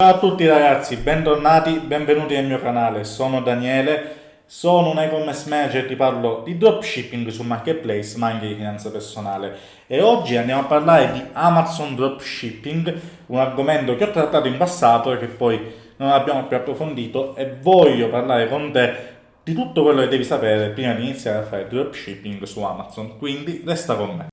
Ciao a tutti ragazzi, bentornati, benvenuti nel mio canale, sono Daniele, sono un e-commerce manager e ti parlo di dropshipping su marketplace ma anche di finanza personale e oggi andiamo a parlare di Amazon Dropshipping, un argomento che ho trattato in passato e che poi non abbiamo più approfondito e voglio parlare con te di tutto quello che devi sapere prima di iniziare a fare dropshipping su Amazon, quindi resta con me.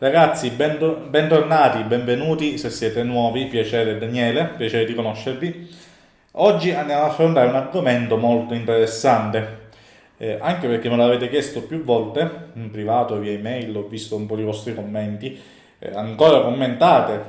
Ragazzi, bentornati, benvenuti se siete nuovi, piacere Daniele, piacere di conoscervi. Oggi andiamo ad affrontare un argomento molto interessante, eh, anche perché me l'avete chiesto più volte, in privato, via email, ho visto un po' di vostri commenti, eh, ancora commentate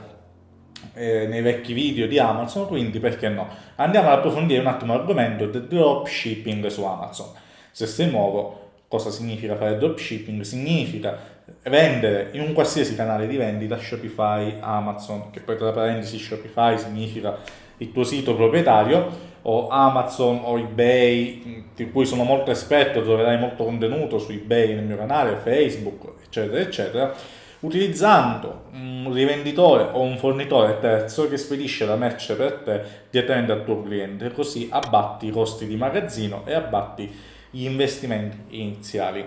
eh, nei vecchi video di Amazon, quindi perché no? Andiamo ad approfondire un attimo l'argomento del dropshipping su Amazon. Se sei nuovo, cosa significa fare dropshipping? Significa vendere in un qualsiasi canale di vendita, Shopify, Amazon, che poi tra parentesi Shopify significa il tuo sito proprietario, o Amazon o eBay, di cui sono molto esperto, troverai molto contenuto su eBay nel mio canale, Facebook, eccetera, eccetera, utilizzando un rivenditore o un fornitore terzo che spedisce la merce per te direttamente al tuo cliente, così abbatti i costi di magazzino e abbatti gli investimenti iniziali.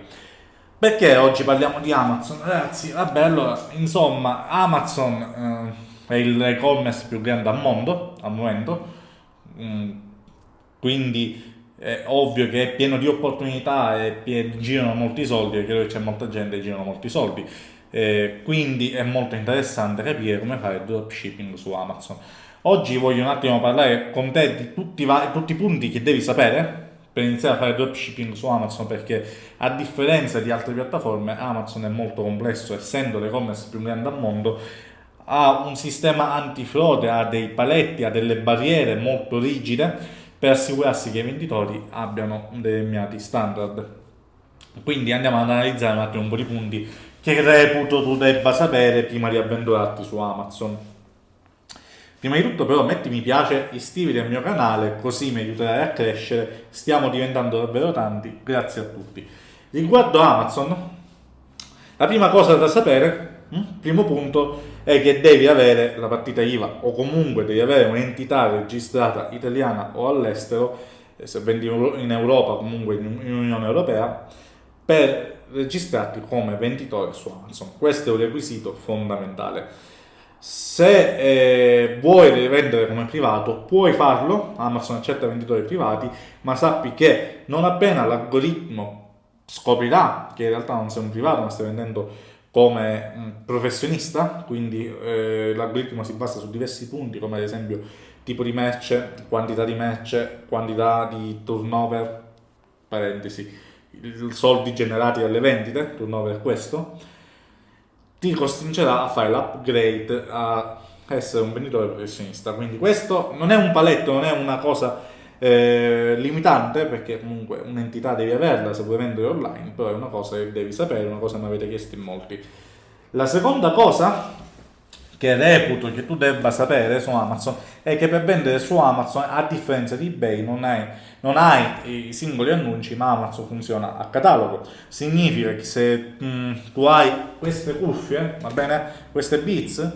Perché oggi parliamo di Amazon? Ragazzi, vabbè, allora, insomma, Amazon eh, è il e-commerce più grande al mondo, al momento, mm, quindi è ovvio che è pieno di opportunità e girano molti soldi, e credo che c'è molta gente che girano molti soldi, eh, quindi è molto interessante capire come fare dropshipping su Amazon. Oggi voglio un attimo parlare con te di tutti, tutti i punti che devi sapere per iniziare a fare dropshipping su Amazon perché a differenza di altre piattaforme Amazon è molto complesso essendo l'e-commerce più grande al mondo ha un sistema antifrode, ha dei paletti, ha delle barriere molto rigide per assicurarsi che i venditori abbiano determinati standard. Quindi andiamo ad analizzare un attimo un po' di punti che reputo tu debba sapere prima di avventurarti su Amazon. Prima di tutto però metti mi piace, iscriviti al mio canale così mi aiuterai a crescere, stiamo diventando davvero tanti, grazie a tutti. Riguardo Amazon, la prima cosa da sapere, hm, primo punto, è che devi avere la partita IVA o comunque devi avere un'entità registrata italiana o all'estero, eh, se vendi in Europa comunque in Unione Europea, per registrarti come venditore su Amazon. Questo è un requisito fondamentale se eh, vuoi vendere come privato puoi farlo, Amazon accetta venditori privati, ma sappi che non appena l'algoritmo scoprirà che in realtà non sei un privato ma stai vendendo come un professionista, quindi eh, l'algoritmo si basa su diversi punti come ad esempio tipo di merce, quantità di merce, quantità di turnover, parentesi, soldi generati dalle vendite, turnover è questo, ti costringerà a fare l'upgrade a essere un venditore professionista. Quindi questo non è un paletto, non è una cosa eh, limitante, perché comunque un'entità devi averla se vuoi vendere online, però è una cosa che devi sapere, una cosa che mi avete chiesto in molti. La seconda cosa che reputo che tu debba sapere su Amazon è che per vendere su Amazon, a differenza di eBay, non hai, non hai i singoli annunci, ma Amazon funziona a catalogo. Significa che se mh, mm, tu hai queste cuffie, va bene, queste Beats,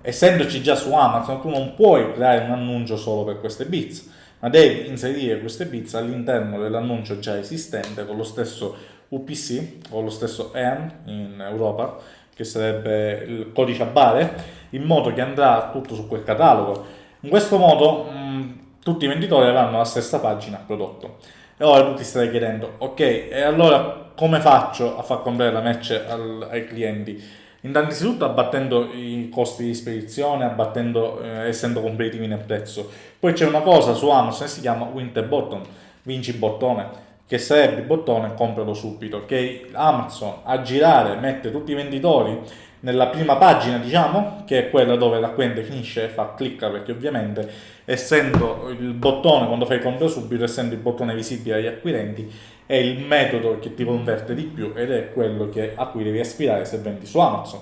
essendoci già su Amazon, tu non puoi creare un annuncio solo per queste Beats, ma devi inserire queste Beats all'interno dell'annuncio già esistente con lo stesso UPC, o lo stesso EAN in Europa, che sarebbe il codice a bare, in modo che andrà tutto su quel catalogo. In questo modo mh, tutti i venditori avranno la stessa pagina prodotto. E ora tu ti stai chiedendo, ok, e allora come faccio a far comprare la merce ai clienti? Innanzitutto abbattendo i costi di spedizione, abbattendo, eh, essendo competitivi nel prezzo. Poi c'è una cosa su Amazon che si chiama Winter Bottom, vinci bottone che sarebbe il bottone compralo subito, che Amazon a girare mette tutti i venditori nella prima pagina, diciamo, che è quella dove l'acquirente finisce e fa clicca, perché ovviamente essendo il bottone, quando fai compra subito, essendo il bottone visibile agli acquirenti, è il metodo che ti converte di più ed è quello che, a cui devi aspirare se vendi su Amazon.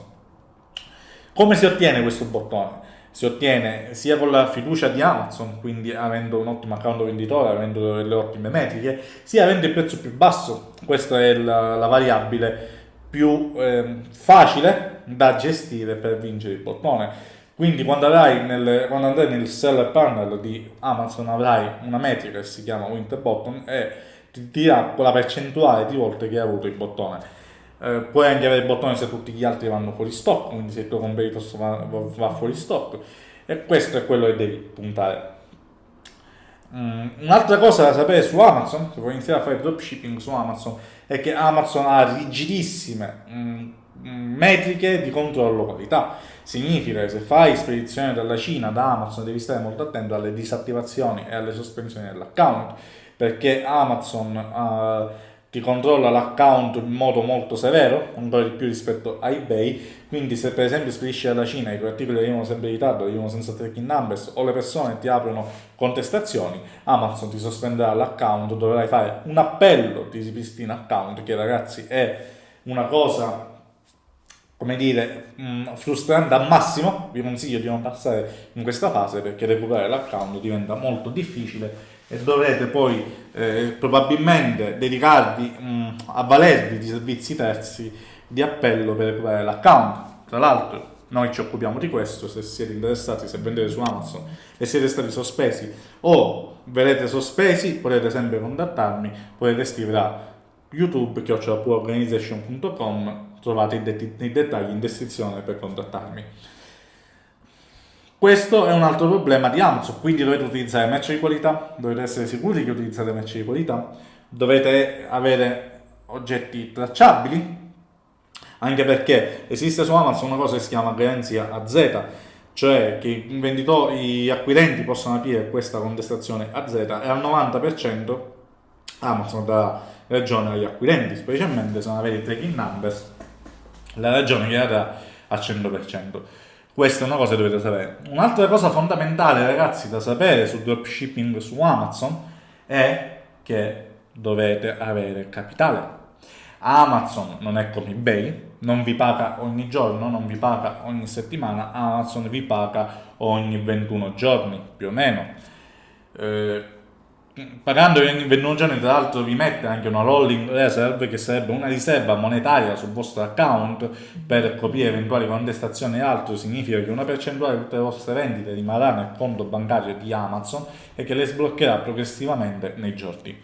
Come si ottiene questo bottone? si ottiene sia con la fiducia di Amazon, quindi avendo un ottimo account venditore, avendo delle ottime metriche, sia avendo il prezzo più basso. Questa è la, la variabile più eh, facile da gestire per vincere il bottone. Quindi quando, nel, quando, andrai nel seller panel di Amazon avrai una metrica che si chiama Winter Bottom e ti dirà quella percentuale di volte che hai avuto il bottone. Eh, puoi anche avere il bottone se tutti gli altri vanno fuori stock, quindi se il tuo competitor va, va fuori stock. E questo è quello che devi puntare. Mm, un'altra cosa da sapere su Amazon, se vuoi iniziare a fare dropshipping su Amazon, è che Amazon ha rigidissime mm, metriche di controllo qualità. Significa che se fai spedizione dalla Cina, da Amazon, devi stare molto attento alle disattivazioni e alle sospensioni dell'account, perché Amazon uh, ti controlla l'account in modo molto severo, ancora di più rispetto a eBay, quindi se per esempio spedisci dalla Cina e i tuoi articoli arrivano sempre in ritardo, arrivano senza tracking numbers o le persone ti aprono contestazioni, Amazon ti sospenderà l'account, dovrai fare un appello di ripristina account che ragazzi è una cosa come dire, mh, frustrante al massimo, vi consiglio di non passare in questa fase perché recuperare l'account diventa molto difficile e dovrete poi eh, probabilmente dedicarvi, mh, avvalervi di servizi terzi di appello per recuperare l'account. Tra l'altro noi ci occupiamo di questo, se siete interessati, se vendete su Amazon e siete stati sospesi o verrete sospesi, potete sempre contattarmi, potete scrivere a youtube chiocciolapoorganization.com trovate i, det- i dettagli in descrizione per contattarmi. Questo è un altro problema di Amazon, quindi dovete utilizzare merce di qualità, dovete essere sicuri che utilizzate merce di qualità, dovete avere oggetti tracciabili, anche perché esiste su Amazon una cosa che si chiama garanzia a Z, cioè che i gli acquirenti possono aprire questa contestazione a Z e al 90% Amazon darà ragione agli acquirenti, specialmente se non avete tracking numbers, la ragione che darà al 100%. Questa è una cosa che dovete sapere. Un'altra cosa fondamentale, ragazzi, da sapere sul dropshipping su Amazon è che dovete avere capitale. Amazon non è come eBay, non vi paga ogni giorno, non vi paga ogni settimana, Amazon vi paga ogni 21 giorni, più o meno. Eh, pagando ogni 21 giorni tra l'altro vi mette anche una rolling reserve che sarebbe una riserva monetaria sul vostro account per coprire eventuali contestazioni e altro. Significa che una percentuale di tutte le vostre vendite rimarrà nel conto bancario di Amazon e che le sbloccherà progressivamente nei giorni.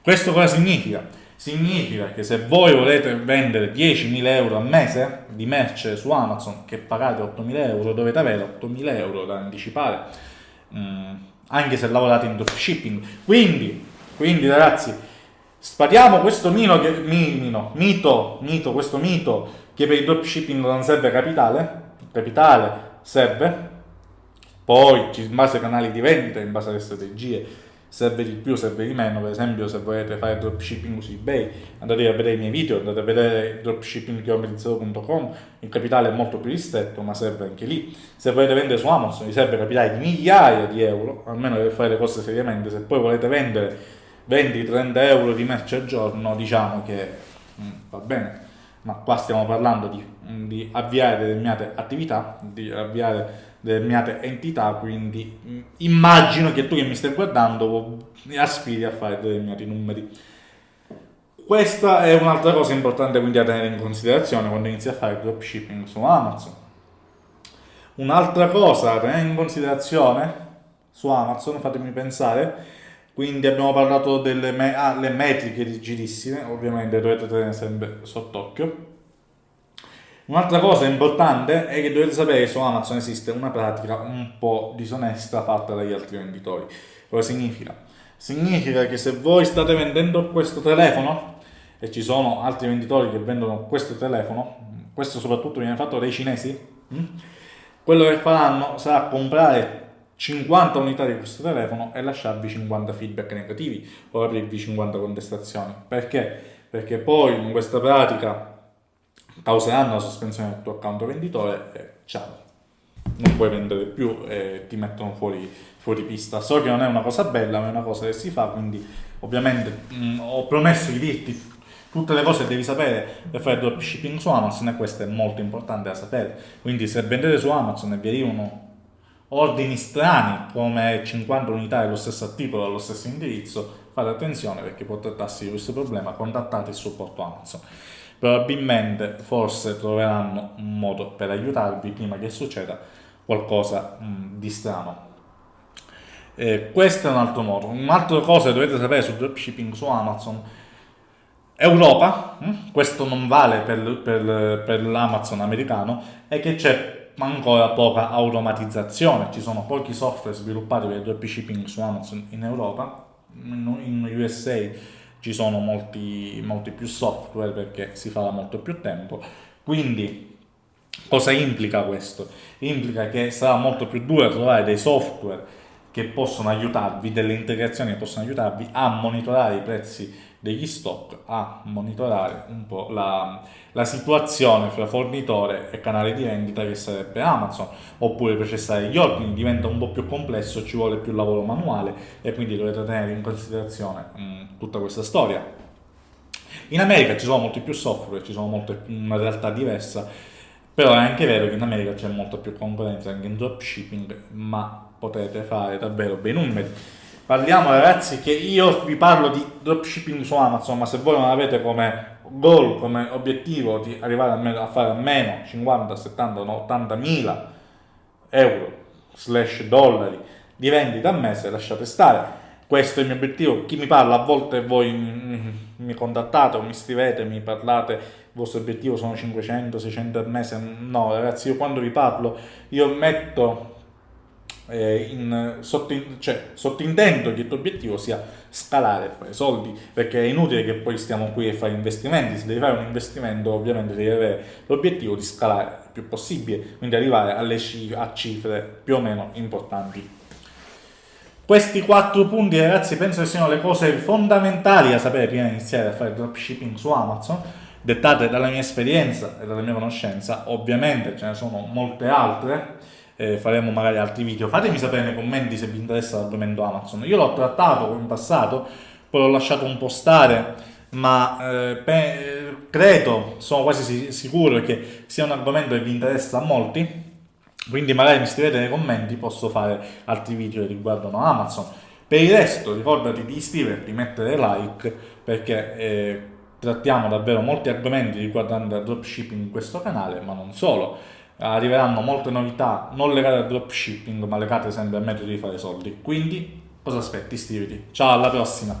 Questo cosa significa? significa che se voi volete vendere 10.000 euro al mese di merce su Amazon che pagate 8.000 euro dovete avere 8.000 euro da anticipare. Mm anche se lavorate in dropshipping. Quindi, quindi ragazzi, spariamo questo mino che, mino, mito, mito, questo mito che per il dropshipping non serve capitale, capitale serve, poi in base ai canali di vendita, in base alle strategie, serve di più, serve di meno, per esempio se volete fare dropshipping su eBay andate a vedere i miei video, andate a vedere dropshippingchilometrizero.com, il capitale è molto più ristretto ma serve anche lì, se volete vendere su Amazon vi serve capitale di migliaia di euro, almeno per fare le cose seriamente, se poi volete vendere 20-30 euro di merce al giorno diciamo che mh, mm, va bene, ma qua stiamo parlando di, di avviare determinate attività, di avviare determinate entità, quindi mm, immagino che tu che mi stai guardando aspiri a fare determinati numeri. Questa è un'altra cosa importante quindi da tenere in considerazione quando inizi a fare dropshipping su Amazon. Un'altra cosa da tenere in considerazione su Amazon, fatemi pensare, quindi abbiamo parlato delle me- ah, metriche rigidissime, ovviamente dovete tenere sempre sott'occhio Un'altra cosa importante è che dovete sapere che su Amazon esiste una pratica un po' disonesta fatta dagli altri venditori. Cosa significa? Significa che se voi state vendendo questo telefono e ci sono altri venditori che vendono questo telefono, questo soprattutto viene fatto dai cinesi, hm? quello che faranno sarà comprare 50 unità di questo telefono e lasciarvi 50 feedback negativi o aprirvi 50 contestazioni. Perché? Perché poi in questa pratica causeranno la sospensione del tuo account venditore e ciao, non puoi vendere più e ti mettono fuori, fuori pista. So che non è una cosa bella, ma è una cosa che si fa, quindi ovviamente mh, mm, ho promesso di dirti tutte le cose che devi sapere per fare dropshipping su Amazon e questo è molto importante da sapere. Quindi se vendete su Amazon e vi arrivano ordini strani come 50 unità dello stesso articolo allo stesso indirizzo, fate attenzione perché può trattarsi di questo problema, contattate il supporto Amazon. Probabilmente forse troveranno un modo per aiutarvi prima che succeda qualcosa mh, di strano. Eh, questo è un altro modo. Un'altra cosa che dovete sapere sul dropshipping su Amazon Europa, questo non vale per, per, per l'Amazon americano, è che c'è ancora poca automatizzazione, ci sono pochi software sviluppati per il dropshipping su Amazon in Europa, in USA ci sono molti, molti più software perché si fa da molto più tempo. Quindi cosa implica questo? Implica che sarà molto più duro trovare dei software che possono aiutarvi, delle integrazioni che possono aiutarvi a monitorare i prezzi degli stock, a monitorare un po' la, la situazione fra fornitore e canale di vendita che sarebbe Amazon, oppure processare gli ordini diventa un po' più complesso, ci vuole più lavoro manuale e quindi dovete tenere in considerazione mh, mm, tutta questa storia. In America ci sono molti più software, ci sono molte, una realtà diversa, però è anche vero che in America c'è molta più concorrenza anche in dropshipping, ma potete fare davvero bei numeri. Parliamo ragazzi che io vi parlo di dropshipping su Amazon, ma se voi non avete come goal, come obiettivo di arrivare almeno a fare almeno 50, 70, 80 mila euro slash dollari di vendita a mese, lasciate stare. Questo è il mio obiettivo. Chi mi parla, a volte voi mi, mi contattate o mi scrivete, mi parlate, il vostro obiettivo sono 500, 600 al mese. No, ragazzi, io quando vi parlo, io metto eh, in, sottin, cioè, sottintendo che il tuo obiettivo sia scalare e fare soldi, perché è inutile che poi stiamo qui a fare investimenti, se devi fare un investimento ovviamente devi avere l'obiettivo di scalare il più possibile, quindi arrivare cifre, a cifre più o meno importanti. Questi quattro punti ragazzi penso che siano le cose fondamentali da sapere prima di iniziare a fare dropshipping su Amazon, dettate dalla mia esperienza e dalla mia conoscenza, ovviamente ce ne sono molte altre, eh, faremo magari altri video. Fatemi sapere nei commenti se vi interessa l'argomento Amazon. Io l'ho trattato in passato, poi l'ho lasciato un po' stare, ma eh, pe- credo, sono quasi sicuro che sia un argomento che vi interessa a molti. Quindi magari mi scrivete nei commenti, posso fare altri video che riguardano Amazon. Per il resto ricordati di iscriverti, mettere like, perché eh, trattiamo davvero molti argomenti riguardanti il dropshipping in questo canale, ma non solo arriveranno molte novità non legate al dropshipping ma legate sempre al metodo di fare soldi. Quindi cosa aspetti? Iscriviti. Ciao alla prossima